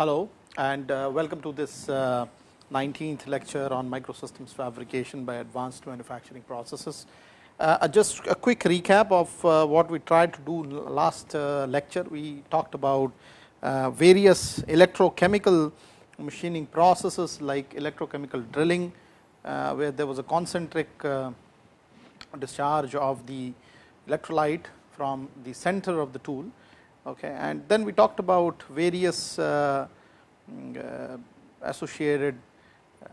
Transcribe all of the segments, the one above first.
Hello and uh, welcome to this uh, 19th lecture on microsystems fabrication by advanced manufacturing processes. Uh, just a quick recap of uh, what we tried to do last uh, lecture. We talked about uh, various electrochemical machining processes like electrochemical drilling, where there was a concentric discharge of the electrolyte from the center of the tool Okay. And then we talked about various uh, mm, uh, associated uh,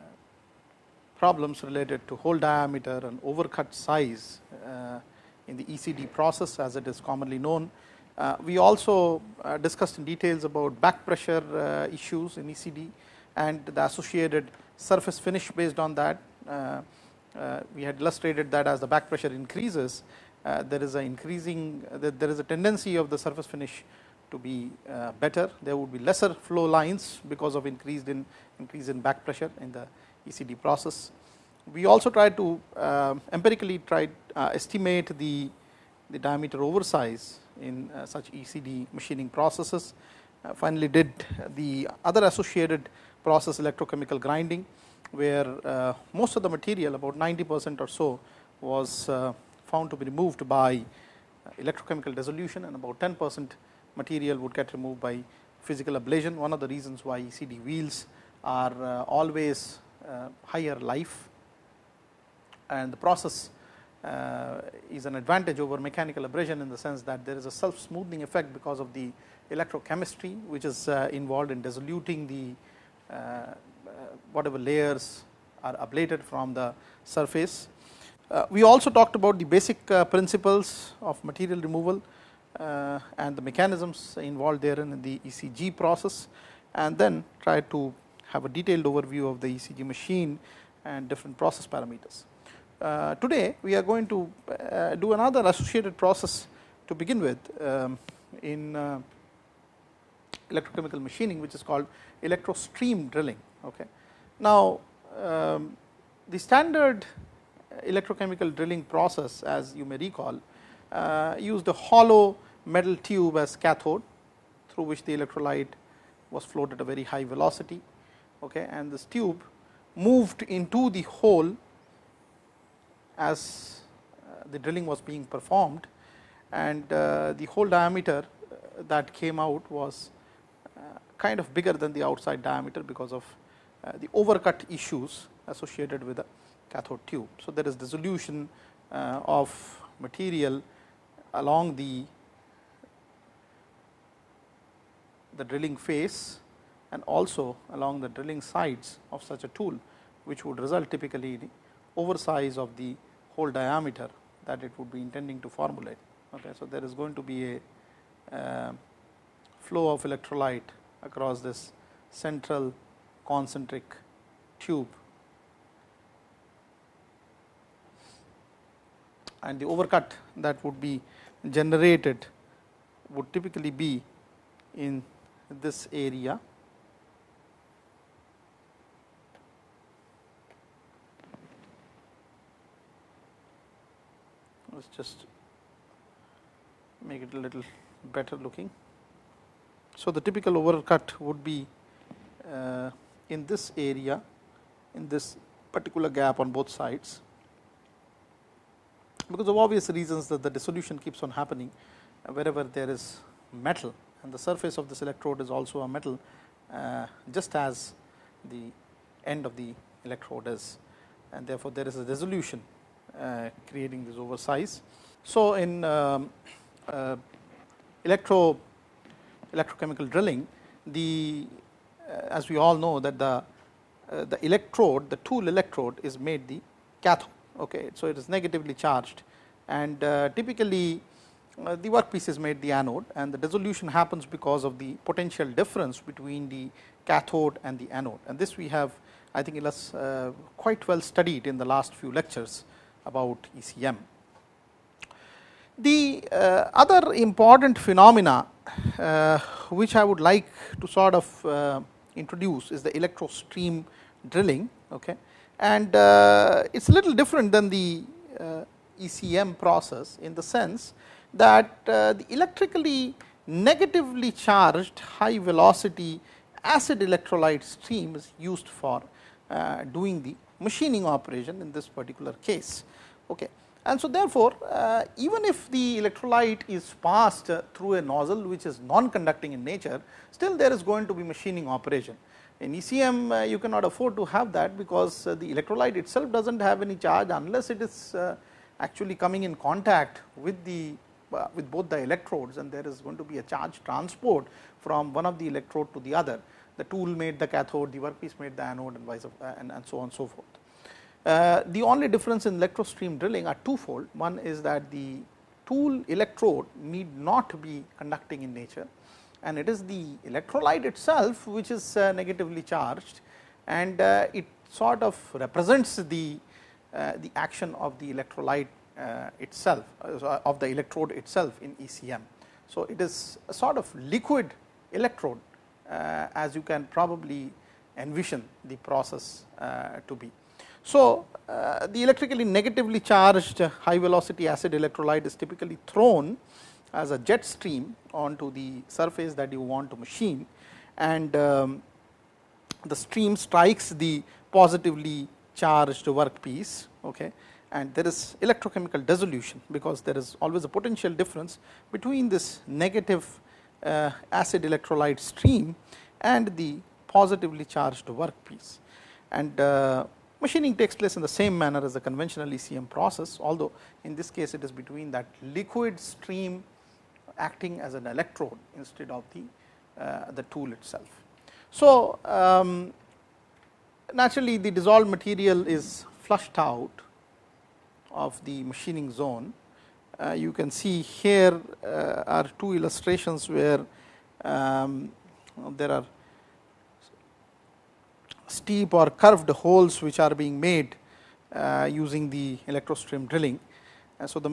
problems related to hole diameter and overcut size in the ECD process as it is commonly known. We also discussed in details about back pressure issues in ECD and the associated surface finish based on that. we had illustrated that as the back pressure increases, Uh, there is a increasing uh, there is a tendency of the surface finish to be uh, better. There would be lesser flow lines because of increased in increase in back pressure in the ECD process. We also tried to uh, empirically try uh, estimate the the diameter oversize in such ECD machining processes. finally, did the other associated process electrochemical grinding, where most of the material about 90 percent or so was found to be removed by electrochemical dissolution and about 10 percent material would get removed by physical ablation. One of the reasons why ECD wheels are uh, always uh, higher life and the process uh, is an advantage over mechanical abrasion in the sense that there is a self smoothing effect because of the electrochemistry which is involved in dissoluting the whatever layers are ablated from the surface we also talked about the basic uh, principles of material removal uh, and the mechanisms involved therein in the ECG process and then try to have a detailed overview of the ECG machine and different process parameters. Uh, today, we are going to uh, do another associated process to begin with um, in uh, electrochemical machining, which is called electrostream drilling. Okay. Now, um, the standard electrochemical drilling process as you may recall uh, used a hollow metal tube as cathode through which the electrolyte was flowed at a very high velocity okay, and this tube moved into the hole as uh, the drilling was being performed and uh, the hole diameter that came out was kind of bigger than the outside diameter because of the overcut issues associated with the cathode tube. So, there is dissolution uh, of material along the the drilling face and also along the drilling sides of such a tool, which would result typically in oversize of the hole diameter that it would be intending to formulate. Okay. So, there is going to be a uh, flow of electrolyte across this central concentric tube and the overcut that would be generated would typically be in this area. Let us just make it a little better looking. So, the typical overcut would be uh, in this area in this particular gap on both sides because of obvious reasons that the dissolution keeps on happening uh, wherever there is metal and the surface of this electrode is also a metal uh, just as the end of the electrode is and therefore, there is a dissolution uh, creating this oversize. So, in um, uh, electro electrochemical drilling the uh, as we all know that the uh, the electrode the tool electrode is made the cathode Okay. So, it is negatively charged and uh, typically uh, the workpiece is made the anode and the dissolution happens because of the potential difference between the cathode and the anode and this we have I think it uh, quite well studied in the last few lectures about ECM. The uh, other important phenomena uh, which I would like to sort of uh, introduce is the electrostream drilling. Okay and uh, it is a little different than the uh, ECM process in the sense that uh, the electrically negatively charged high velocity acid electrolyte stream is used for doing the machining operation in this particular case. Okay. And so, therefore, even if the electrolyte is passed through a nozzle which is non-conducting in nature, still there is going to be machining operation. In ECM, uh, you cannot afford to have that because uh, the electrolyte itself does not have any charge unless it is uh, actually coming in contact with the with both the electrodes and there is going to be a charge transport from one of the electrode to the other. The tool made the cathode, the workpiece made the anode and vice and, and so on and so forth. Uh, the only difference in electrostream drilling are twofold. One is that the tool electrode need not be conducting in nature and it is the electrolyte itself which is uh, negatively charged and uh, it sort of represents the, uh, the action of the electrolyte itself of the electrode itself in ECM. So, it is a sort of liquid electrode as you can probably envision the process to be. So, the electrically negatively charged high velocity acid electrolyte is typically thrown as a jet stream onto the surface that you want to machine and um, the stream strikes the positively charged workpiece okay, and there is electrochemical dissolution because there is always a potential difference between this negative uh, acid electrolyte stream and the positively charged workpiece. And uh, Machining takes place in the same manner as the conventional ECM process, although in this case it is between that liquid stream acting as an electrode instead of the, uh, the tool itself. So, um, naturally the dissolved material is flushed out of the machining zone. Uh, you can see here uh, are two illustrations where um, there are steep or curved holes which are being made uh, using the electrostream drilling. And so, the,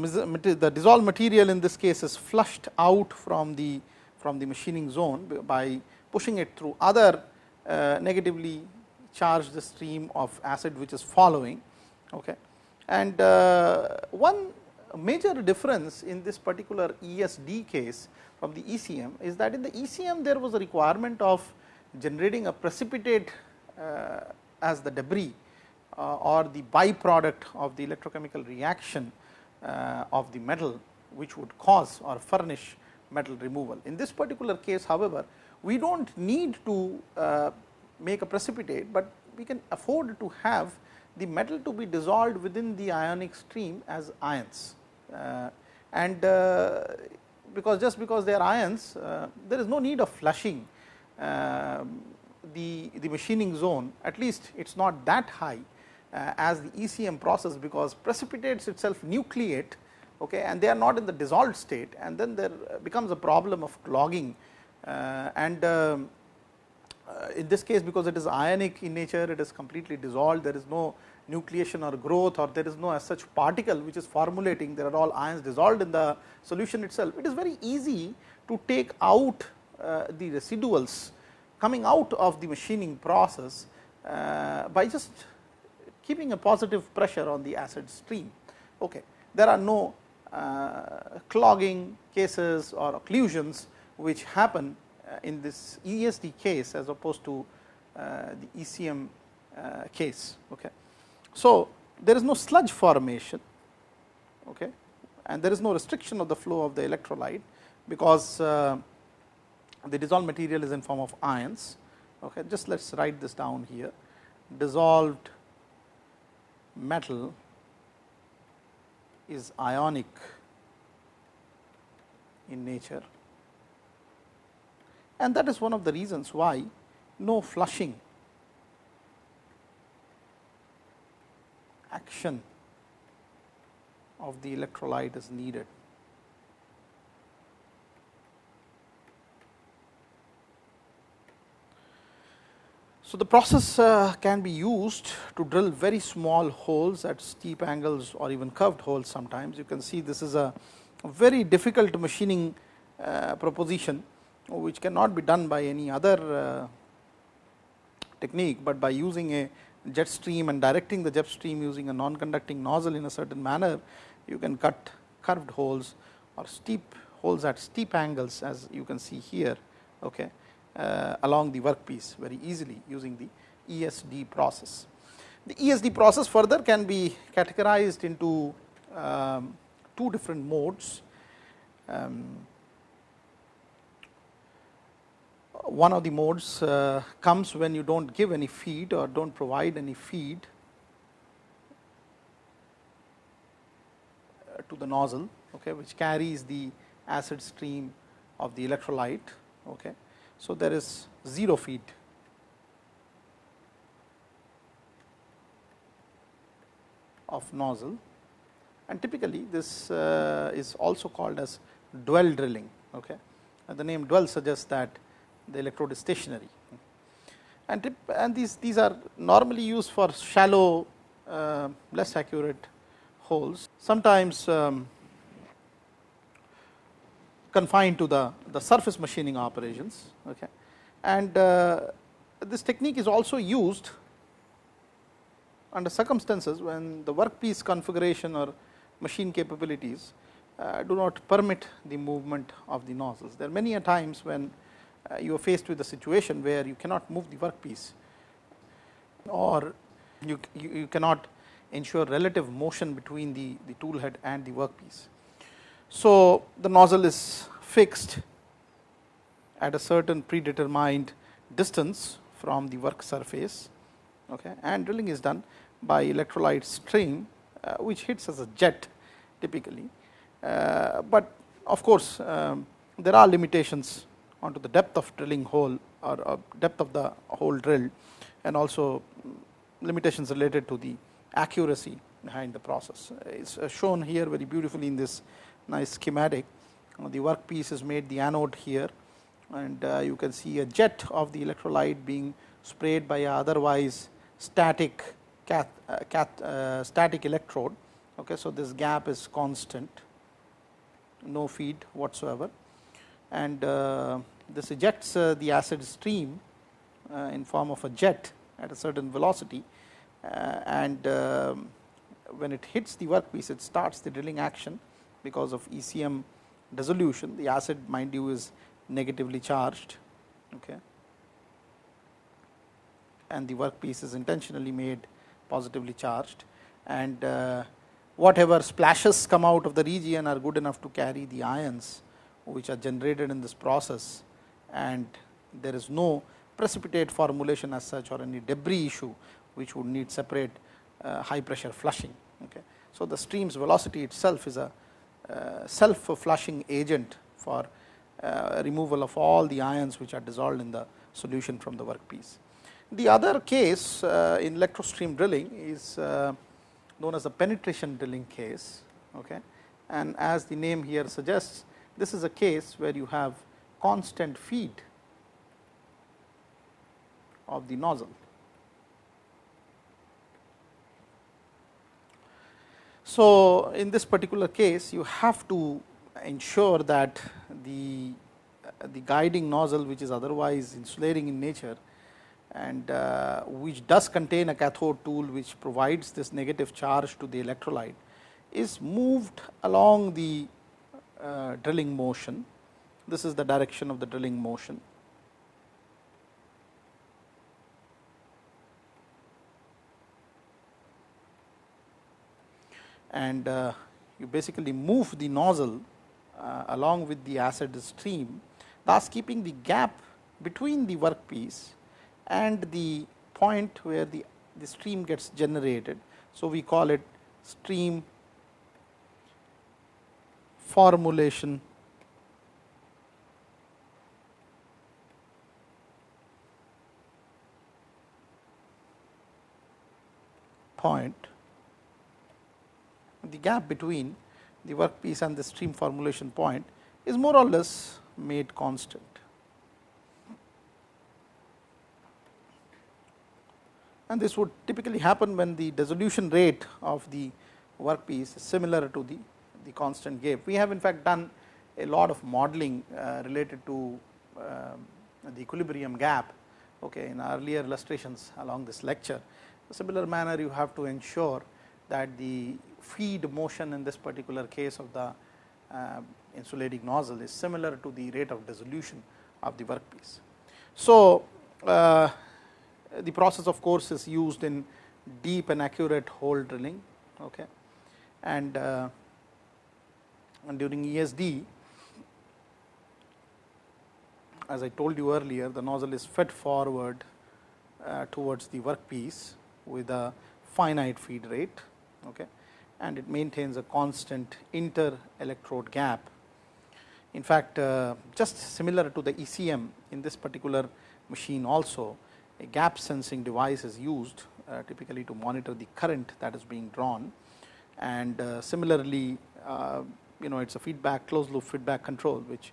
the dissolved material in this case is flushed out from the from the machining zone by pushing it through other uh, negatively charged stream of acid which is following. Okay. And uh, one major difference in this particular ESD case from the ECM is that in the ECM there was a requirement of generating a precipitate uh, as the debris uh, or the byproduct of the electrochemical reaction of the metal which would cause or furnish metal removal. In this particular case however, we do not need to make a precipitate, but we can afford to have the metal to be dissolved within the ionic stream as ions. Uh, and uh, because just because they are ions, uh, there is no need of flushing the, the machining zone at least it is not that high uh, as the ECM process because precipitates itself nucleate okay, and they are not in the dissolved state and then there becomes a problem of clogging uh, and um, uh, in this case because it is ionic in nature it is completely dissolved there is no nucleation or growth or there is no as such particle which is formulating there are all ions dissolved in the solution itself. It is very easy to take out uh, the residuals coming out of the machining process uh, by just keeping a positive pressure on the acid stream. Okay. There are no uh, clogging cases or occlusions which happen uh, in this ESD case as opposed to uh, the ECM uh, case. Okay. So, there is no sludge formation okay, and there is no restriction of the flow of the electrolyte because uh, the dissolved material is in form of ions. Okay, just let us write this down here. Dissolved metal is ionic in nature and that is one of the reasons why no flushing action of the electrolyte is needed. So, the process uh, can be used to drill very small holes at steep angles or even curved holes sometimes. You can see this is a, very difficult machining uh, proposition which cannot be done by any other uh, technique, but by using a jet stream and directing the jet stream using a non-conducting nozzle in a certain manner, you can cut curved holes or steep holes at steep angles as you can see here. Okay along the workpiece very easily using the ESD process. The ESD process further can be categorized into um, two different modes. Um, one of the modes uh, comes when you do not give any feed or do not provide any feed uh, to the nozzle, okay, which carries the acid stream of the electrolyte. Okay. So, there is 0 feed of nozzle and typically this uh, is also called as dwell drilling. Okay. And the name dwell suggests that the electrode is stationary and, and these, these are normally used for shallow uh, less accurate holes. Sometimes um, confined to the, the surface machining operations. Okay. And uh, this technique is also used under circumstances when the workpiece configuration or machine capabilities uh, do not permit the movement of the nozzles. There are many a times when uh, you are faced with a situation where you cannot move the workpiece or you, you, you cannot ensure relative motion between the, the tool head and the workpiece. So, the nozzle is fixed at a certain predetermined distance from the work surface okay, and drilling is done by electrolyte stream uh, which hits as a jet typically. Uh, but of course, um, there are limitations onto the depth of drilling hole or, or depth of the hole drilled and also limitations related to the accuracy behind the process. It is uh, shown here very beautifully in this nice schematic. Uh, the workpiece is made the anode here and uh, you can see a jet of the electrolyte being sprayed by a otherwise static cath, uh, cath, uh, static electrode. Okay, so, this gap is constant, no feed whatsoever and uh, this ejects uh, the acid stream in form of a jet at a certain velocity and um, when it hits the workpiece it starts the drilling action because of ECM dissolution the acid mind you is negatively charged okay and the workpiece is intentionally made positively charged and uh, whatever splashes come out of the region are good enough to carry the ions which are generated in this process and there is no precipitate formulation as such or any debris issue which would need separate uh, high pressure flushing. Okay. So, the stream's velocity itself is a self flushing agent for uh, removal of all the ions which are dissolved in the solution from the workpiece. The other case uh, in electrostream drilling is uh, known as a penetration drilling case. Okay. And as the name here suggests, this is a case where you have constant feed of the nozzle. So, in this particular case you have to ensure that the, uh, the guiding nozzle which is otherwise insulating in nature and uh, which does contain a cathode tool which provides this negative charge to the electrolyte is moved along the uh, drilling motion. This is the direction of the drilling motion. And uh, you basically move the nozzle uh, along with the acid stream, thus keeping the gap between the workpiece and the point where the, the stream gets generated. So, we call it stream formulation point the gap between the workpiece and the stream formulation point is more or less made constant. And this would typically happen when the dissolution rate of the workpiece is similar to the, the constant gap. We have in fact done a lot of modeling uh, related to uh, the equilibrium gap okay, in earlier illustrations along this lecture. Similar manner you have to ensure that the feed motion in this particular case of the uh, insulating nozzle is similar to the rate of dissolution of the workpiece. So, uh, the process of course, is used in deep and accurate hole drilling okay. and, uh, and during ESD as I told you earlier the nozzle is fed forward uh, towards the workpiece with a finite feed rate okay, and it maintains a constant inter electrode gap. In fact, uh, just similar to the ECM in this particular machine also a gap sensing device is used uh, typically to monitor the current that is being drawn and uh, similarly you know it is a feedback closed loop feedback control which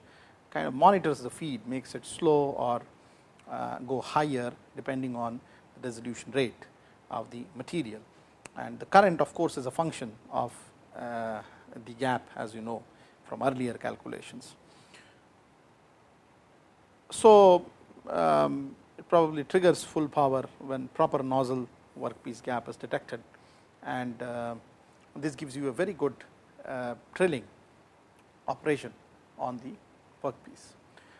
kind of monitors the feed makes it slow or go higher depending on the dissolution rate of the material and the current of course is a function of uh, the gap as you know from earlier calculations. So, um, it probably triggers full power when proper nozzle workpiece gap is detected and uh, this gives you a very good uh, drilling operation on the workpiece.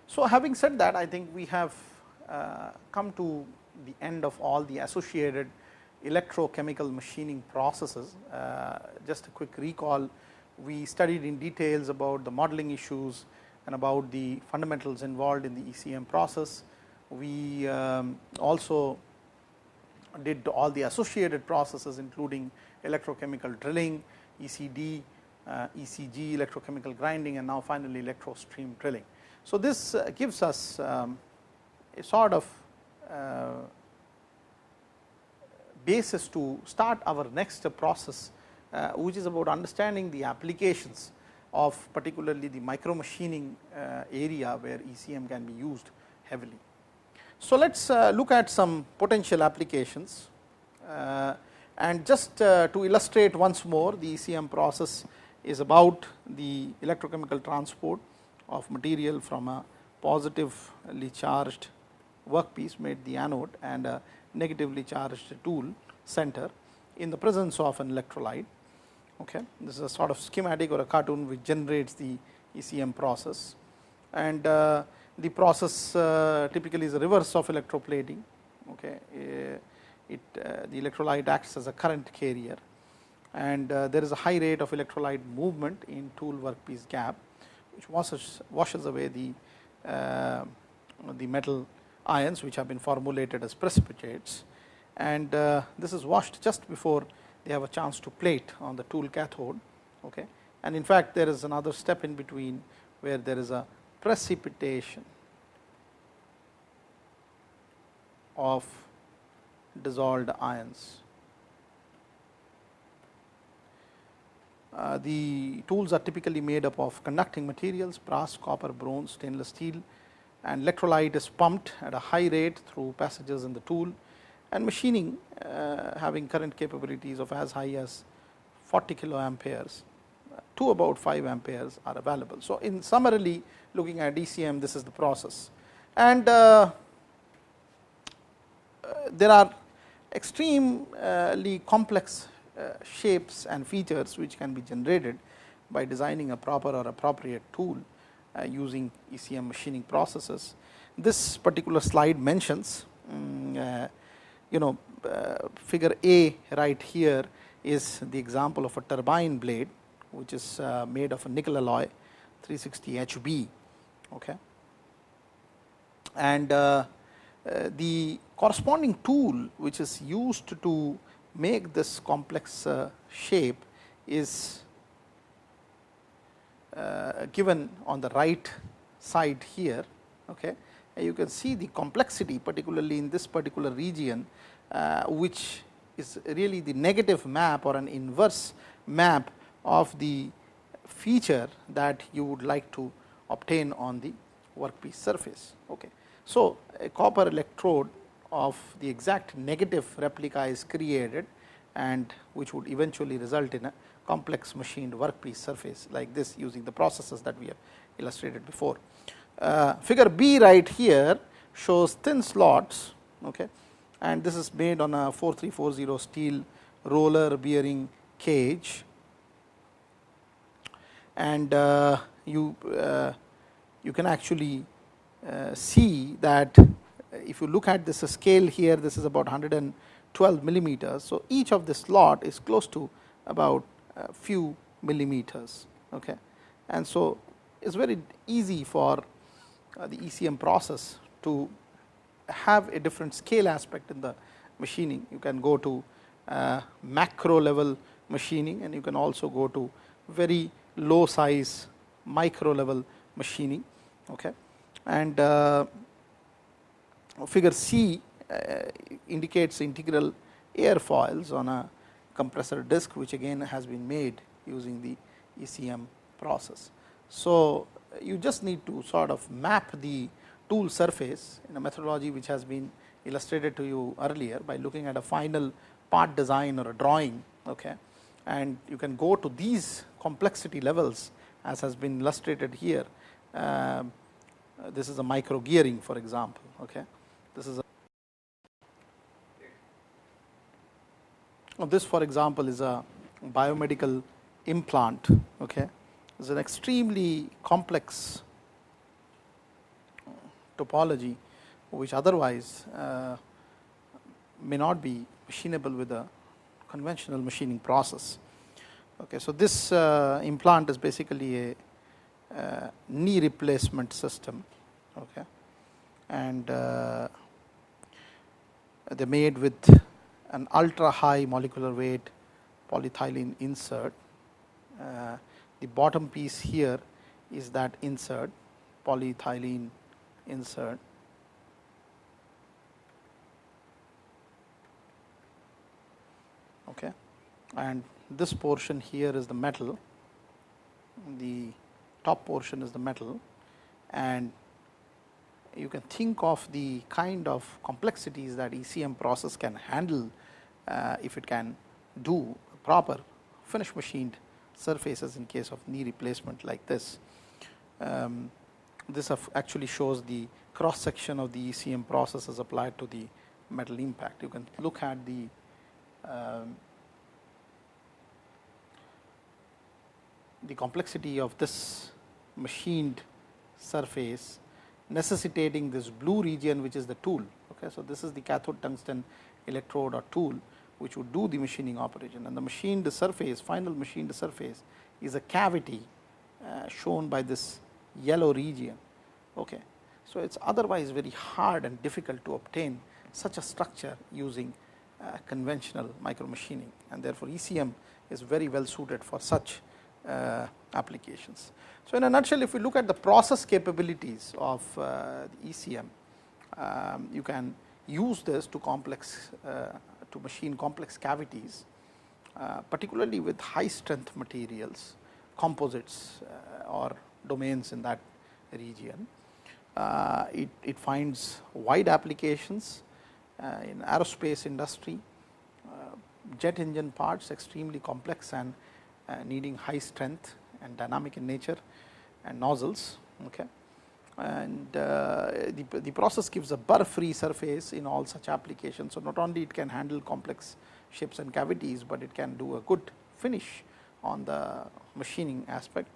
So, having said that I think we have uh, come to the end of all the associated electrochemical machining processes. Uh, just a quick recall, we studied in details about the modeling issues and about the fundamentals involved in the ECM process. We um, also did all the associated processes including electrochemical drilling, ECD, uh, ECG, electrochemical grinding and now finally electro stream drilling. So, this uh, gives us um, a sort of uh, basis to start our next process, uh, which is about understanding the applications of particularly the micro machining uh, area where ECM can be used heavily. So, let us uh, look at some potential applications and just to illustrate once more the ECM process is about the electrochemical transport of material from a positively charged workpiece made the anode and a negatively charged tool center in the presence of an electrolyte. Okay. This is a sort of schematic or a cartoon which generates the ECM process and uh, the process uh, typically is a reverse of electroplating. Okay. Uh, it, uh, the electrolyte acts as a current carrier and uh, there is a high rate of electrolyte movement in tool workpiece gap which washes, washes away the, uh, the metal ions which have been formulated as precipitates and uh, this is washed just before they have a chance to plate on the tool cathode. Okay. And in fact, there is another step in between where there is a precipitation of dissolved ions. Uh, the tools are typically made up of conducting materials brass, copper, bronze, stainless steel and electrolyte is pumped at a high rate through passages in the tool and machining uh, having current capabilities of as high as 40 kilo amperes to about 5 amperes are available. So, in summarily looking at ECM this is the process. And uh, uh, there are extremely complex uh, shapes and features which can be generated by designing a proper or appropriate tool using ECM machining processes. This particular slide mentions um, you know figure A right here is the example of a turbine blade which is made of a nickel alloy 360 HB. Okay. And uh, uh, the corresponding tool which is used to make this complex uh, shape is uh, given on the right side here. Okay. And you can see the complexity particularly in this particular region uh, which is really the negative map or an inverse map of the feature that you would like to obtain on the workpiece surface. Okay. So, a copper electrode of the exact negative replica is created and which would eventually result in a complex machined workpiece surface like this using the processes that we have illustrated before. Uh, figure B right here shows thin slots okay, and this is made on a 4340 steel roller bearing cage and uh, you uh, you can actually uh, see that if you look at this scale here, this is about 112 millimeters. So, each of the slot is close to about few millimeters. Okay. And so, it is very easy for uh, the ECM process to have a different scale aspect in the machining. You can go to uh, macro level machining and you can also go to very low size micro level machining. Okay. And uh, figure C indicates integral airfoils on a compressor disc which again has been made using the ECM process. So, you just need to sort of map the tool surface in a methodology which has been illustrated to you earlier by looking at a final part design or a drawing. Okay. And you can go to these complexity levels as has been illustrated here. Uh, this is a micro gearing for example. Okay. This is this for example is a biomedical implant. Okay is an extremely complex topology which otherwise uh, may not be machinable with a conventional machining process. Okay, so, this uh, implant is basically a uh, knee replacement system okay, and uh, they are made with an ultra high molecular weight polyethylene insert. Uh, the bottom piece here is that insert polyethylene insert. Okay. And this portion here is the metal. The top portion is the metal. And you can think of the kind of complexities that ECM process can handle if it can do proper finish machined surfaces in case of knee replacement like this. Um, this actually shows the cross section of the ECM process as applied to the metal impact. You can look at the um, the complexity of this machined surface necessitating this blue region which is the tool. Okay. So, this is the cathode tungsten electrode or tool which would do the machining operation and the machined surface final machined surface is a cavity uh, shown by this yellow region. Okay. So, it is otherwise very hard and difficult to obtain such a structure using uh, conventional micro machining and therefore, ECM is very well suited for such uh, applications. So, in a nutshell if we look at the process capabilities of uh, ECM, um, you can use this to complex uh, to machine complex cavities, uh, particularly with high strength materials, composites uh, or domains in that region. Uh, it, it finds wide applications uh, in aerospace industry, uh, jet engine parts extremely complex and uh, needing high strength and dynamic in nature and nozzles. Okay and uh, the, the process gives a burr free surface in all such applications. So, not only it can handle complex shapes and cavities, but it can do a good finish on the machining aspect.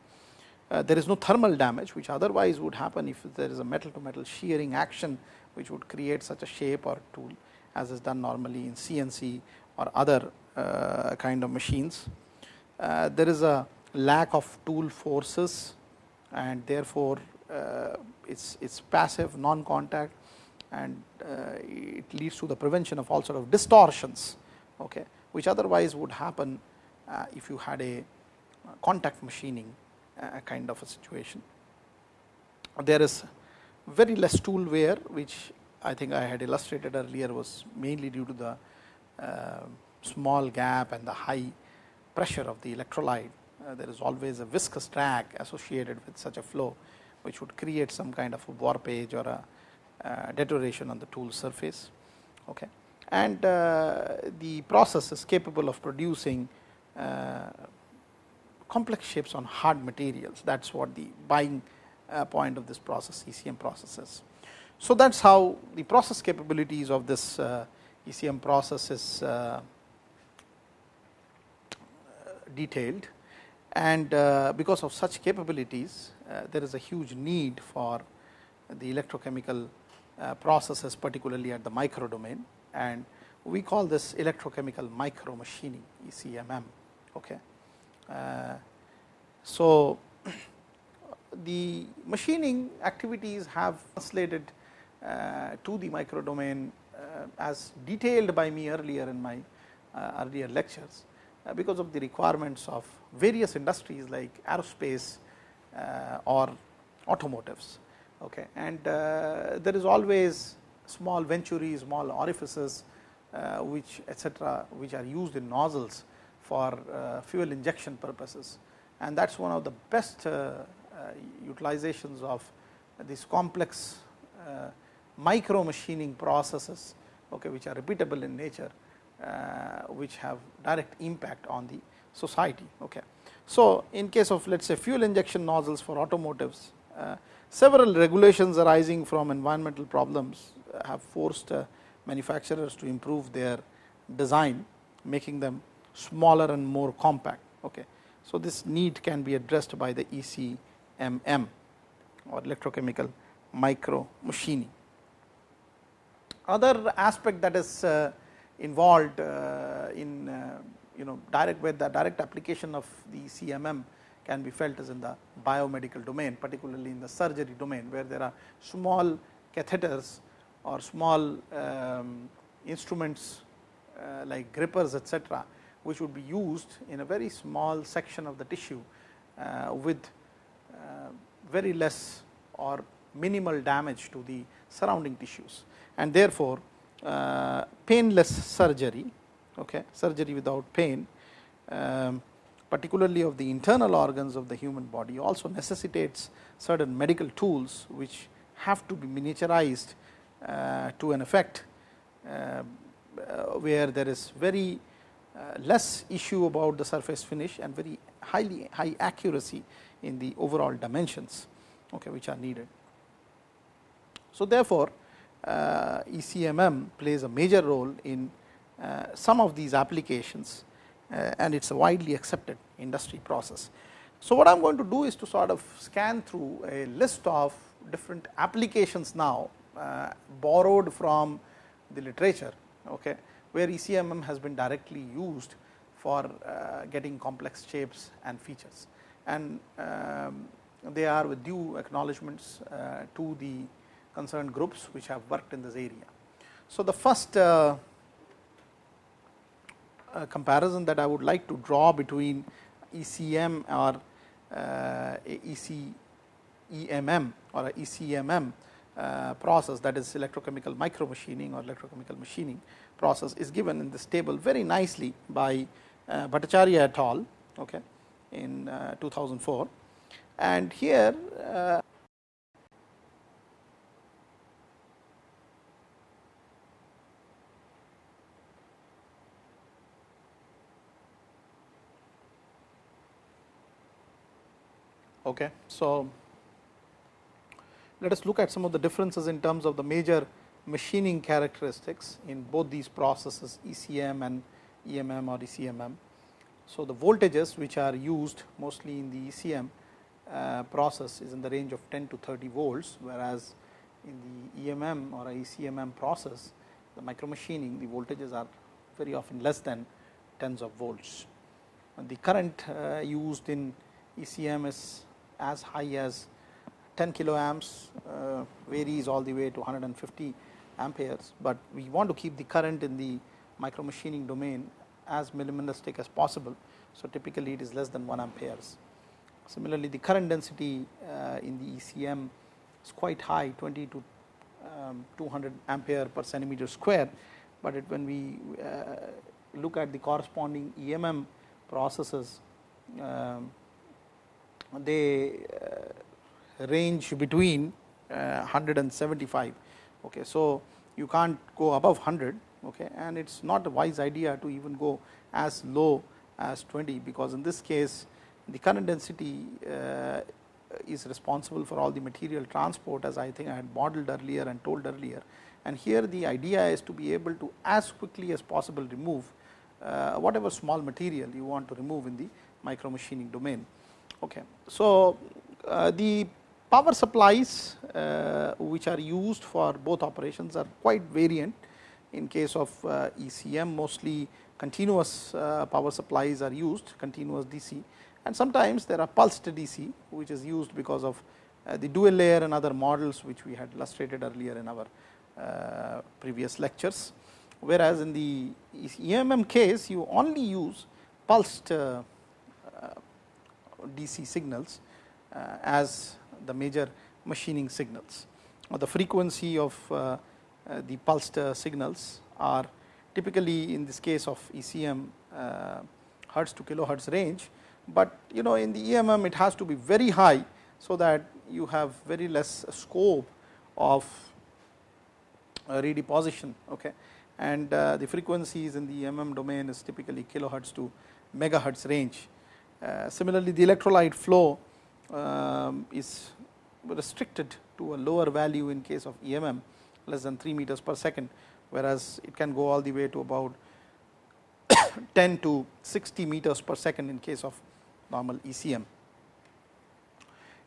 Uh, there is no thermal damage which otherwise would happen if there is a metal to metal shearing action which would create such a shape or tool as is done normally in CNC or other uh, kind of machines. Uh, there is a lack of tool forces and therefore, it's it's passive non-contact and uh, it leads to the prevention of all sort of distortions okay which otherwise would happen uh, if you had a contact machining kind of a situation there is very less tool wear which I think I had illustrated earlier was mainly due to the uh, small gap and the high pressure of the electrolyte. Uh, there is always a viscous drag associated with such a flow which would create some kind of a warpage or a uh, deterioration on the tool surface. Okay. And uh, the process is capable of producing uh, complex shapes on hard materials. That is what the buying uh, point of this process ECM process is. So, that is how the process capabilities of this uh, ECM process is uh, detailed and because of such capabilities there is a huge need for the electrochemical uh, processes particularly at the micro domain and we call this electrochemical micro machining ECMM. Okay. Uh, so, the machining activities have translated uh, to the micro domain uh, as detailed by me earlier in my uh, earlier lectures, uh, because of the requirements of various industries like aerospace uh, Uh, or automotives. Okay. And uh, there is always small venturi, small orifices uh, which etcetera, which are used in nozzles for uh, fuel injection purposes and that is one of the best utilizations of these complex micro machining processes okay, which are repeatable in nature, uh, which have direct impact on the society. Okay. So, in case of let us say fuel injection nozzles for automotives, uh, several regulations arising from environmental problems have forced uh, manufacturers to improve their design, making them smaller and more compact. Okay. So, this need can be addressed by the ECMM or electrochemical micro machining. Other aspect that is uh, involved in you know direct where the direct application of the CMM can be felt is in the biomedical domain, particularly in the surgery domain, where there are small catheters or small um, instruments uh, like grippers etcetera, which would be used in a very small section of the tissue uh, with uh, very less or minimal damage to the surrounding tissues. And therefore, uh, painless surgery, okay, surgery without pain, um, particularly of the internal organs of the human body also necessitates certain medical tools, which have to be miniaturized uh, to an effect, uh, where there is very uh, less issue about the surface finish and very highly high accuracy in the overall dimensions, okay, which are needed. So, therefore, uh, ECMM plays a major role in some of these applications uh, and it is a widely accepted industry process. So, what I am going to do is to sort of scan through a list of different applications now uh, borrowed from the literature, okay, where ECMM has been directly used for uh, getting complex shapes and features. And um, they are with due acknowledgements uh, to the concerned groups which have worked in this area. So, the first uh, uh, comparison that I would like to draw between ECM or uh, EC, EMM or ECMM uh, process that is electrochemical micromachining or electrochemical machining process is given in this table very nicely by uh, Bhattacharya et al. Okay, in uh, 2004. And here Okay. So, let us look at some of the differences in terms of the major machining characteristics in both these processes ECM and EMM or ECMM. So, the voltages which are used mostly in the ECM uh, process is in the range of 10 to 30 volts, whereas in the EMM or ECMM process the micro machining the voltages are very often less than tens of volts. And the current uh, used in ECM is as high as 10 kiloamps uh, varies all the way to 150 amperes, but we want to keep the current in the micro machining domain as minimalistic as possible. So, typically it is less than 1 amperes. Similarly, the current density uh, in the ECM is quite high 20 to um, 200 ampere per centimeter square, but it, when we uh, look at the corresponding EMM processes um, they uh, range between 100 uh, and 75. Okay. So, you can't go above 100 okay, and it is not a wise idea to even go as low as 20, because in this case the current density uh, is responsible for all the material transport as I think I had modeled earlier and told earlier. And here the idea is to be able to as quickly as possible remove uh, whatever small material you want to remove in the micro machining domain. Okay. So, uh, the power supplies uh, which are used for both operations are quite variant. In case of uh, ECM mostly continuous uh, power supplies are used continuous DC and sometimes there are pulsed DC which is used because of uh, the dual layer and other models which we had illustrated earlier in our uh, previous lectures. Whereas, in the EMM case you only use pulsed DC signals as the major machining signals. the frequency of the pulsed signals are typically in this case of ECM hertz to kilohertz range, but you know in the EMM it has to be very high. So, that you have very less scope of uh, redeposition okay. and uh, the frequencies in the EMM domain is typically kilohertz to megahertz range. Uh, similarly, the electrolyte flow um, is restricted to a lower value in case of EMM less than 3 meters per second, whereas it can go all the way to about 10 to 60 meters per second in case of normal ECM.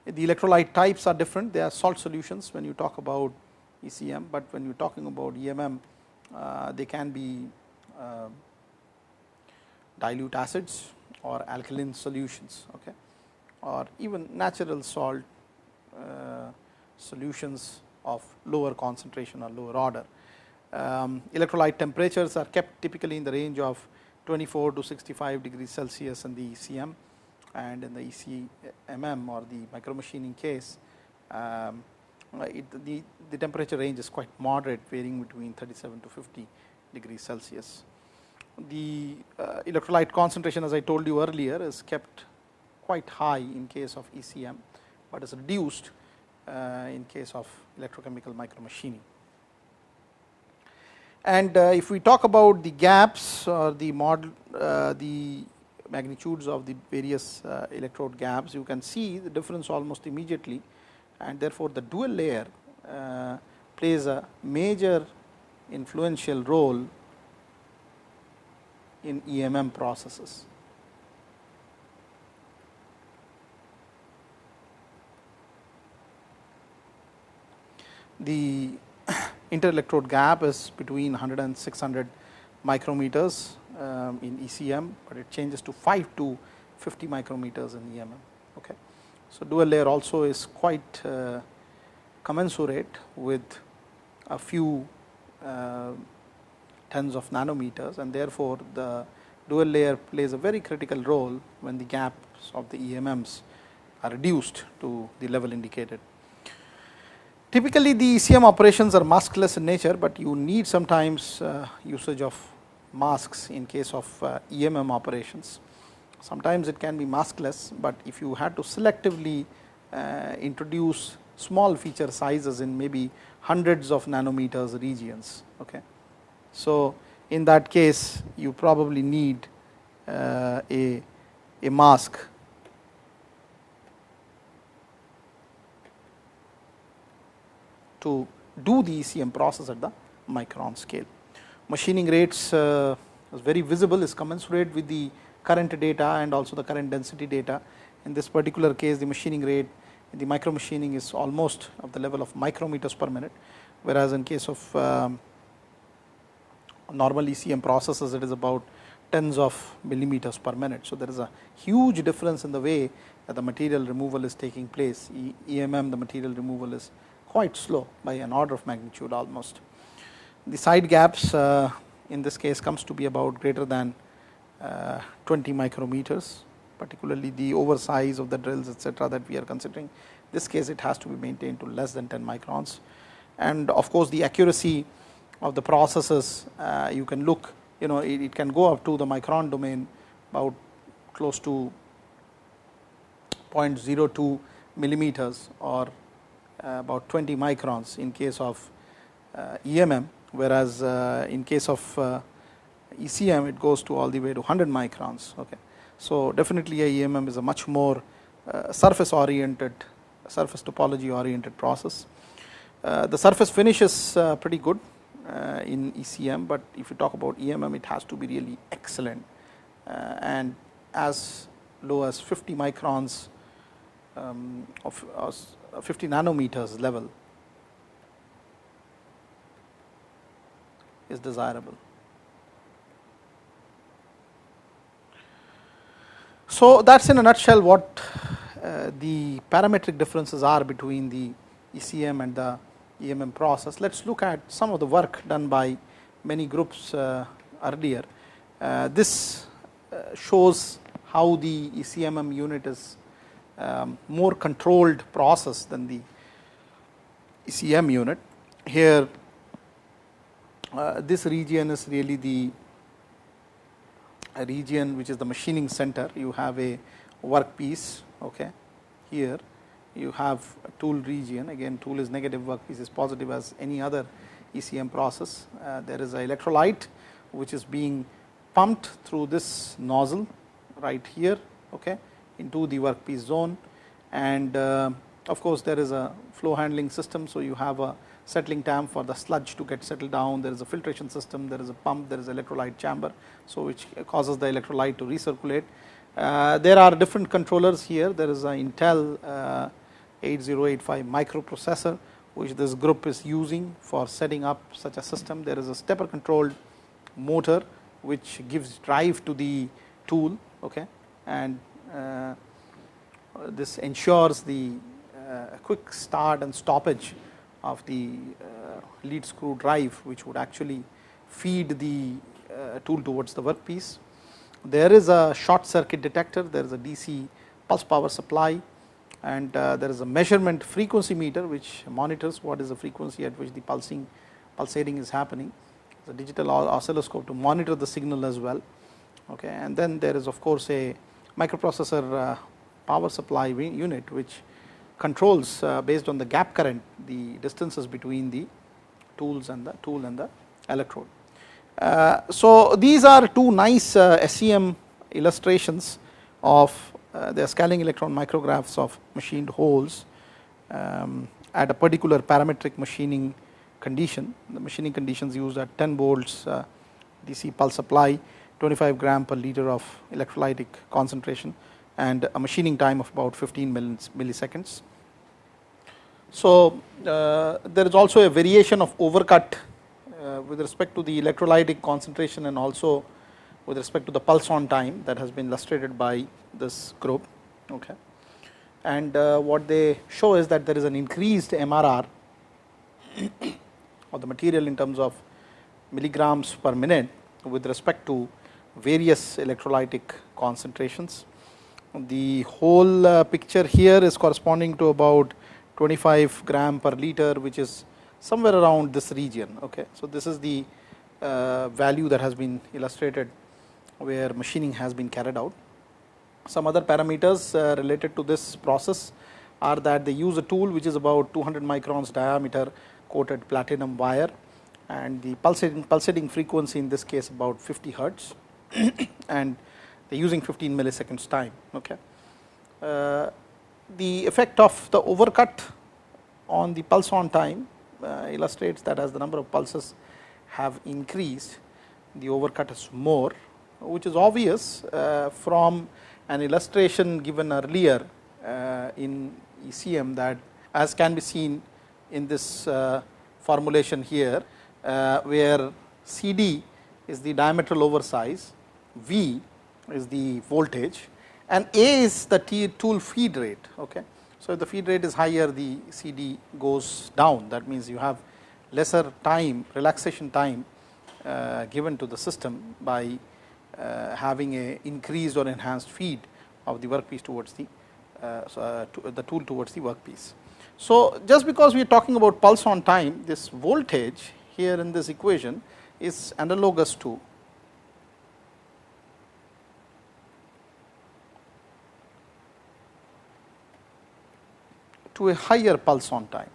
The electrolyte types are different, they are salt solutions when you talk about ECM, but when you are talking about EMM, uh, they can be uh, dilute acids or alkaline solutions okay, or even natural salt uh, solutions of lower concentration or lower order. Um, electrolyte temperatures are kept typically in the range of 24 to 65 degrees Celsius in the ECM and in the ECMM or the micro machining case, um, it, the, the temperature range is quite moderate varying between 37 to 50 degrees Celsius. The uh, electrolyte concentration as I told you earlier is kept quite high in case of ECM, but is reduced uh, in case of electrochemical micromachining. And uh, if we talk about the gaps or the model, uh, the magnitudes of the various uh, electrode gaps, you can see the difference almost immediately and therefore, the dual layer uh, plays a major influential role in EMM processes. The interelectrode gap is between 100 and 600 micrometers um, in ECM, but it changes to 5 to 50 micrometers in EMM. Okay. So, dual layer also is quite uh, commensurate with a few uh, tens of nanometers and therefore, the dual layer plays a very critical role when the gaps of the EMMs are reduced to the level indicated. Typically, the ECM operations are maskless in nature, but you need sometimes uh, usage of masks in case of uh, EMM operations. Sometimes it can be maskless, but if you had to selectively uh, introduce small feature sizes in maybe hundreds of nanometers regions. Okay. So, in that case you probably need uh, a, a mask to do the ECM process at the micron scale machining rates uh, is very visible is commensurate with the current data and also the current density data. In this particular case the machining rate the micro machining is almost of the level of micrometers per minute, whereas in case of um, normal ECM processes it is about tens of millimeters per minute. So, there is a huge difference in the way that the material removal is taking place. E EMM the material removal is quite slow by an order of magnitude almost. The side gaps uh, in this case comes to be about greater than uh, 20 micrometers, particularly the oversize of the drills etc., that we are considering. This case it has to be maintained to less than 10 microns and of course, the accuracy of the processes uh, you can look you know it, it, can go up to the micron domain about close to 0.02 millimeters or uh, about 20 microns in case of uh, EMM whereas in case of ECM it goes to all the way to 100 microns. Okay. So, definitely a EMM is a much more surface oriented surface topology oriented process. the surface finish is pretty good in ECM, but if you talk about EMM it has to be really excellent and as low as 50 microns um, of, 50 nanometers level is desirable. So, that is in a nutshell what uh, the parametric differences are between the ECM and the EMM process. Let us look at some of the work done by many groups uh, earlier. Uh, this uh, shows how the ECMM unit is um, more controlled process than the ECM unit. Here uh, this region is really the region which is the machining center. You have a workpiece okay. here you have a tool region again tool is negative workpiece is positive as any other ECM process. Uh, there is a electrolyte which is being pumped through this nozzle right here okay, into the workpiece zone and uh, of course, there is a flow handling system. So, you have a settling tank for the sludge to get settled down, there is a filtration system, there is a pump, there is electrolyte chamber. So, which causes the electrolyte to recirculate. Uh, there are different controllers here, there is an Intel uh, 8085 microprocessor which this group is using for setting up such a system. There is a stepper controlled motor which gives drive to the tool okay, and uh, this ensures the uh, quick start and stoppage of the uh, lead screw drive which would actually feed the uh, tool towards the workpiece. There is a short circuit detector, there is a DC pulse power supply and uh, there is a measurement frequency meter which monitors what is the frequency at which the pulsing pulsating is happening. The digital oscilloscope to monitor the signal as well. Okay. And then there is of course a microprocessor uh, power supply unit which controls uh, based on the gap current the distances between the tools and the tool and the electrode. So, these are two nice SEM illustrations of the scanning electron micrographs of machined holes um, at a particular parametric machining condition. The machining conditions used at 10 volts uh, DC pulse supply, 25 gram per liter of electrolytic concentration and a machining time of about 15 milliseconds. So, uh, there is also a variation of overcut uh, with respect to the electrolytic concentration and also with respect to the pulse on time that has been illustrated by this group. Okay. And uh, what they show is that there is an increased MRR of the material in terms of milligrams per minute with respect to various electrolytic concentrations. The whole uh, picture here is corresponding to about 25 gram per liter which is somewhere around this region. Okay. So, this is the uh, value that has been illustrated where machining has been carried out. Some other parameters uh, related to this process are that they use a tool which is about 200 microns diameter coated platinum wire and the pulsating, pulsating frequency in this case about 50 hertz and they are using 15 milliseconds time. Okay. Uh, the effect of the overcut on the pulse on time uh, illustrates that as the number of pulses have increased, the overcut is more, which is obvious uh, from an illustration given earlier uh, in ECM that as can be seen in this uh, formulation here, where CD is the diametral oversize, V is the voltage and A is the tool feed rate. Okay. So, if the feed rate is higher the CD goes down that means you have lesser time relaxation time given to the system by having a increased or enhanced feed of the workpiece towards the uh, so, uh, to the tool towards the workpiece. So, just because we are talking about pulse on time this voltage here in this equation is analogous to to a higher pulse on time.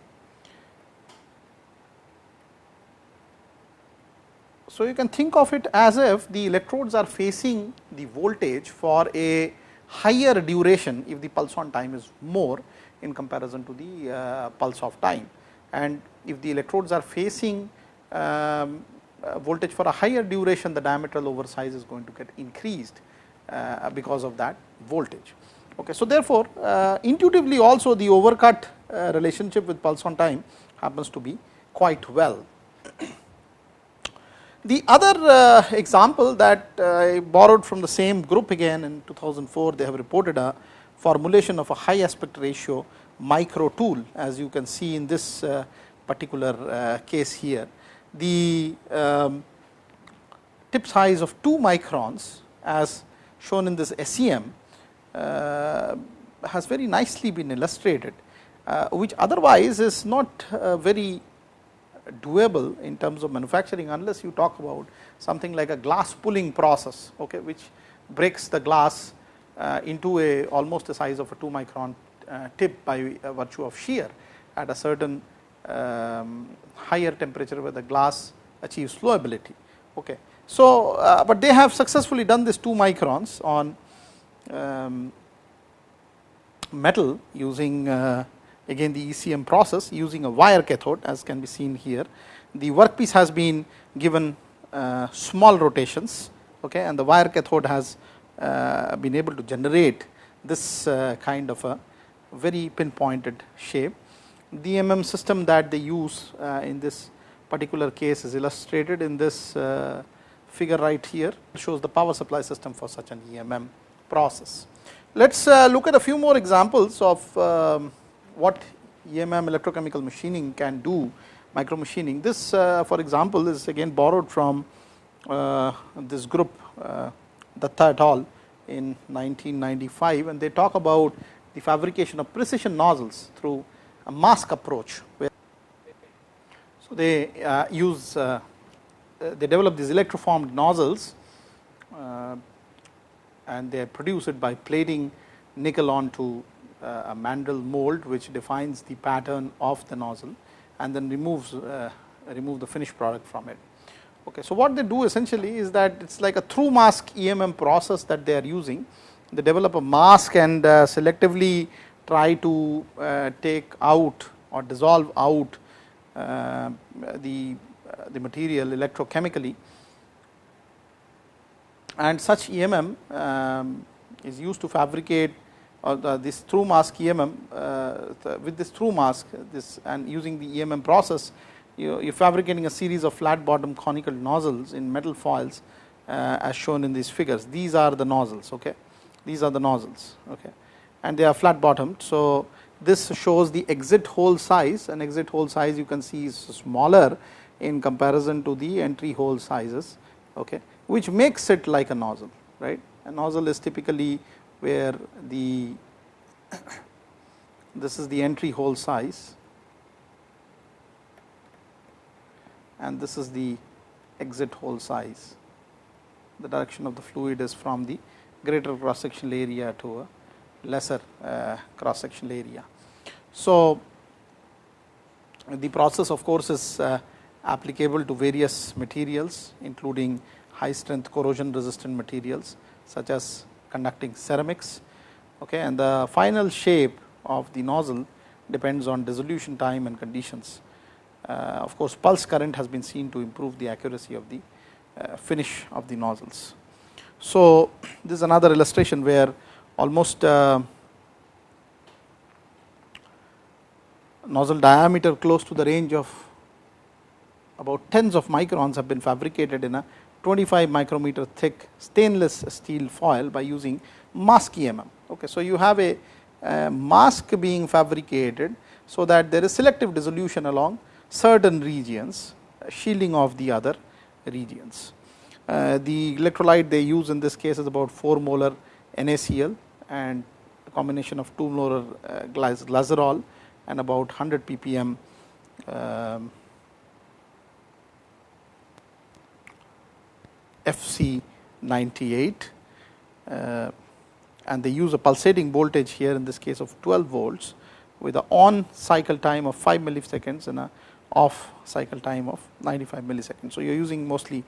So, you can think of it as if the electrodes are facing the voltage for a higher duration if the pulse on time is more in comparison to the uh, pulse of time. And if the electrodes are facing um, uh, voltage for a higher duration, the diametral oversize is going to get increased uh, because of that voltage. Okay. So, therefore, uh, intuitively also the overcut uh, relationship with pulse on time happens to be quite well. The other uh, example that I borrowed from the same group again in 2004, they have reported a formulation of a high aspect ratio micro tool as you can see in this uh, particular uh, case here. The um, tip size of 2 microns as shown in this SEM uh, has very nicely been illustrated, uh, which otherwise is not uh, very doable in terms of manufacturing unless you talk about something like a glass pulling process, okay, which breaks the glass uh, into a almost the size of a 2 micron uh, tip by virtue of shear at a certain um, higher temperature where the glass achieves flowability. Okay. So, uh, but they have successfully done this 2 microns on um, metal using uh, again the ECM process using a wire cathode as can be seen here. The workpiece has been given uh, small rotations okay, and the wire cathode has uh, been able to generate this uh, kind of a very pinpointed shape. The MM system that they use uh, in this particular case is illustrated in this uh, figure right here shows the power supply system for such an EMM process. Let us uh, look at a few more examples of um, what EMM electrochemical machining can do micro machining. This uh, for example is again borrowed from uh, this group uh, Datta et al in 1995 and they talk about the fabrication of precision nozzles through a mask approach. So, they uh, use uh, uh, they develop these electroformed nozzles and they produce it by plating nickel onto uh, a mandrel mold which defines the pattern of the nozzle and then removes uh, remove the finished product from it. Okay, so, what they do essentially is that it is like a through mask EMM process that they are using. They develop a mask and uh, selectively try to uh, take out or dissolve out uh, the, uh, the material electrochemically and such EMM um, is used to fabricate or the, this through mask EMM uh, with this through mask this and using the EMM process you are fabricating a series of flat bottom conical nozzles in metal foils uh, as shown in these figures. These are the nozzles, okay. These are the nozzles, okay, and they are flat bottomed. So, this shows the exit hole size and exit hole size you can see is smaller in comparison to the entry hole sizes, okay, which makes it like a nozzle, right. A nozzle is typically where the this is the entry hole size and this is the exit hole size. The direction of the fluid is from the greater cross sectional area to a lesser uh, cross sectional area. So, the process of course is uh, applicable to various materials including high strength corrosion resistant materials such as conducting ceramics okay, and the final shape of the nozzle depends on dissolution time and conditions. Uh, of course, pulse current has been seen to improve the accuracy of the uh, finish of the nozzles. So, this is another illustration where almost uh, nozzle diameter close to the range of about tens of microns have been fabricated in a 25 micrometer thick stainless steel foil by using mask EMM. Okay, so, you have a, mask being fabricated, so that there is selective dissolution along certain regions shielding of the other regions. Uh, the electrolyte they use in this case is about 4 molar NaCl and a combination of 2 molar uh, glycerol and about 100 ppm um, FC 98 uh, and they use a pulsating voltage here in this case of 12 volts with a on cycle time of 5 milliseconds and a off cycle time of 95 milliseconds. So, you are using mostly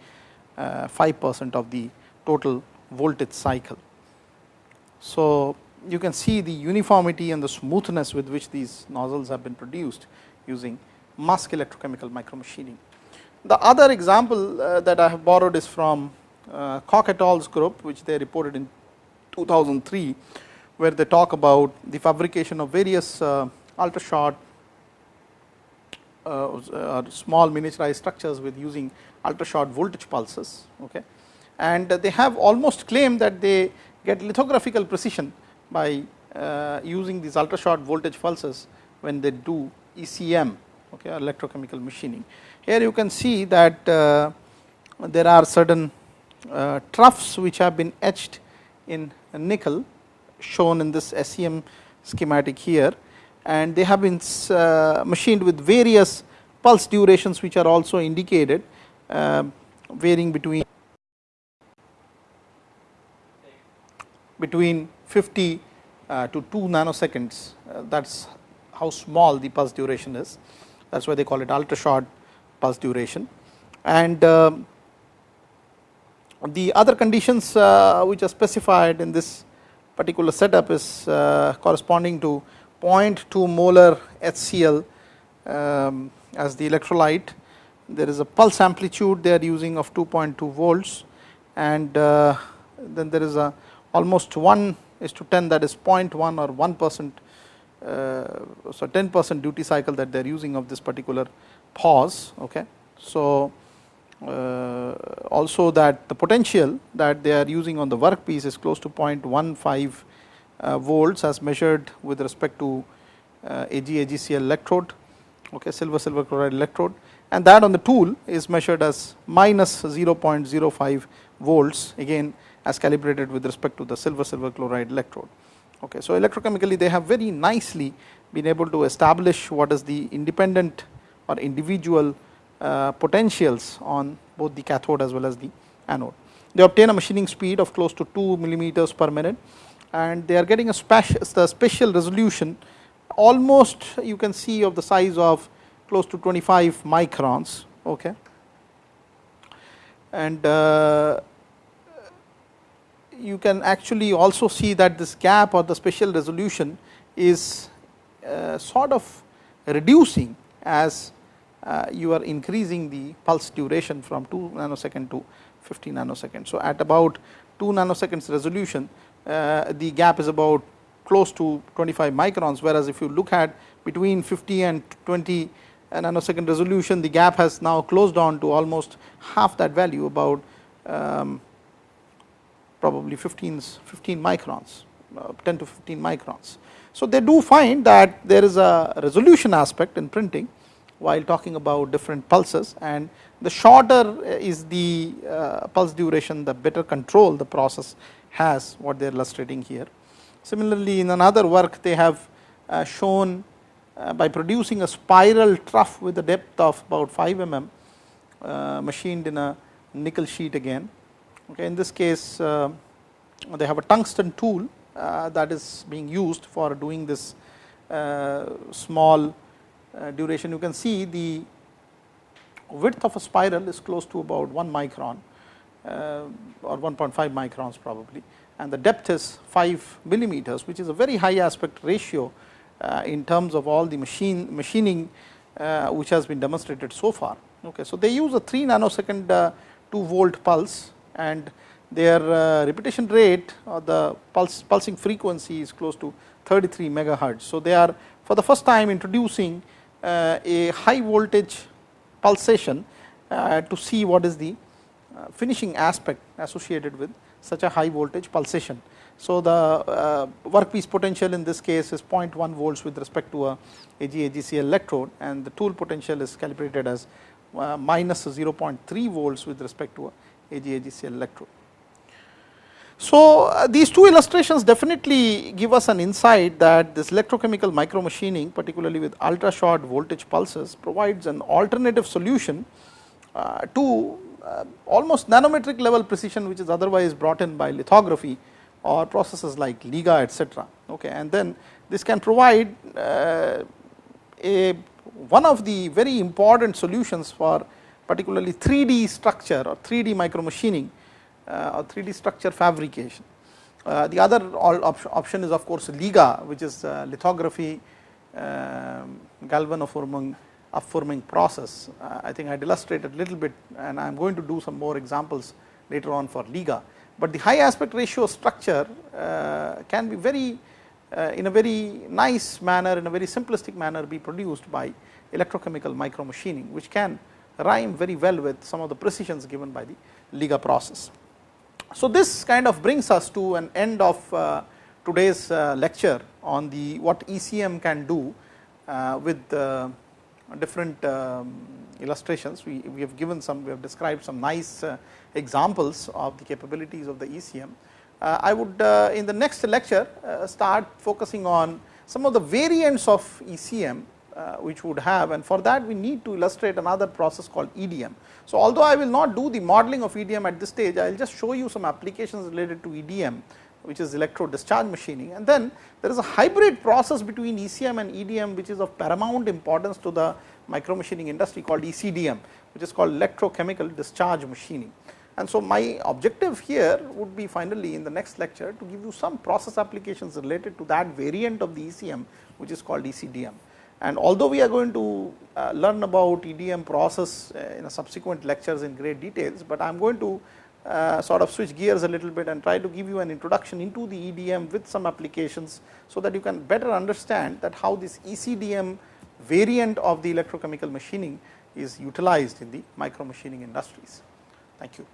uh, 5 percent of the total voltage cycle. So, you can see the uniformity and the smoothness with which these nozzles have been produced using mask electrochemical micromachining. The other example uh, that I have borrowed is from uh, Koch et al.'s group, which they reported in 2003, where they talk about the fabrication of various uh, ultra short uh, uh, small miniaturized structures with using ultra short voltage pulses. Okay. And they have almost claimed that they get lithographical precision by uh, using these ultra short voltage pulses when they do ECM okay, electrochemical machining. Here you can see that uh, there are certain uh, troughs which have been etched in nickel shown in this SEM schematic here. And they have been uh, machined with various pulse durations which are also indicated varying between between 50 uh, to 2 nanoseconds. That is how small the pulse duration is. That is why they call it ultra short pulse duration and um, the other conditions uh, which are specified in this particular setup is uh, corresponding to 0.2 molar HCl um, as the electrolyte. There is a pulse amplitude they are using of 2.2 volts and uh, then there is a almost 1 is to 10 that is 0.1 or 1 percent uh, so 10 percent duty cycle that they are using of this particular pause. Okay. So, uh, also that the potential that they are using on the workpiece is close to 0.15 uh, volts as measured with respect to uh, Ag AgCl electrode okay, silver silver chloride electrode and that on the tool is measured as minus 0.05 volts again as calibrated with respect to the silver silver chloride electrode. Okay, so electrochemically they have very nicely been able to establish what is the independent or individual uh, potentials on both the cathode as well as the anode. They obtain a machining speed of close to 2 millimeters per minute and they are getting a special, resolution almost you can see of the size of close to 25 microns. Okay. And uh, you can actually also see that this gap or the special resolution is uh, sort of reducing as you are increasing the pulse duration from 2 nanosecond to 50 nanosecond. So, at about 2 nanoseconds resolution uh, the gap is about close to 25 microns whereas if you look at between 50 and 20 nanosecond resolution the gap has now closed down to almost half that value about um, probably 15 15 microns uh, 10 to 15 microns. So, they do find that there is a resolution aspect in printing while talking about different pulses and the shorter is the uh, pulse duration the better control the process has what they are illustrating here. Similarly, in another work they have uh, shown uh, by producing a spiral trough with a depth of about 5 mm uh, machined in a nickel sheet again. Okay, in this case uh, they have a tungsten tool uh, that is being used for doing this uh, small uh, duration you can see the width of a spiral is close to about 1 micron uh, or 1.5 microns probably and the depth is 5 millimeters which is a very high aspect ratio uh, in terms of all the machine machining which has been demonstrated so far. Okay, so they use a 3 nanosecond 2 volt pulse and their uh, repetition rate or the pulse pulsing frequency is close to 33 megahertz. So, they are for the first time introducing uh, a high voltage pulsation uh, to see what is the uh, finishing aspect associated with such a high voltage pulsation. So, the workpiece potential in this case is 0.1 volts with respect to a Ag AgCl electrode and the tool potential is calibrated as minus 0.3 volts with respect to a Ag AgCl electrode. So, uh, these two illustrations definitely give us an insight that this electrochemical micromachining particularly with ultra short voltage pulses provides an alternative solution uh, to uh, almost nanometric level precision which is otherwise brought in by lithography or processes like LIGA etc. Okay. And then this can provide uh, a one of the very important solutions for particularly 3D structure or 3D micromachining or 3D structure fabrication. Uh, the other option is of course LIGA which is uh, lithography um, galvanoforming upforming process. I think I had illustrated a little bit and I am going to do some more examples later on for LIGA. but the high aspect ratio structure uh, can be very uh, in a very nice manner in a very simplistic manner be produced by electrochemical micromachining which can rhyme very well with some of the precisions given by the Liga process. So, this kind of brings us to an end of uh, today's uh, lecture on the what ECM can do uh, with different um, illustrations. We, we have given some, we have described some nice examples of the capabilities of the ECM. I would in the next lecture start focusing on some of the variants of ECM uh, which would have and for that we need to illustrate another process called EDM. So, although I will not do the modeling of EDM at this stage, I will just show you some applications related to EDM which is electrode discharge machining and then there is a hybrid process between ECM and EDM which is of paramount importance to the micro machining industry called ECDM which is called electrochemical discharge machining. And so, my objective here would be finally in the next lecture to give you some process applications related to that variant of the ECM which is called ECDM. And although we are going to uh, learn about EDM process uh, in a subsequent lectures in great details, but I am going to uh, sort of switch gears a little bit and try to give you an introduction into the EDM with some applications, so that you can better understand that how this ECDM variant of the electrochemical machining is utilized in the micro machining industries. Thank you.